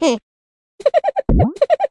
Hmm.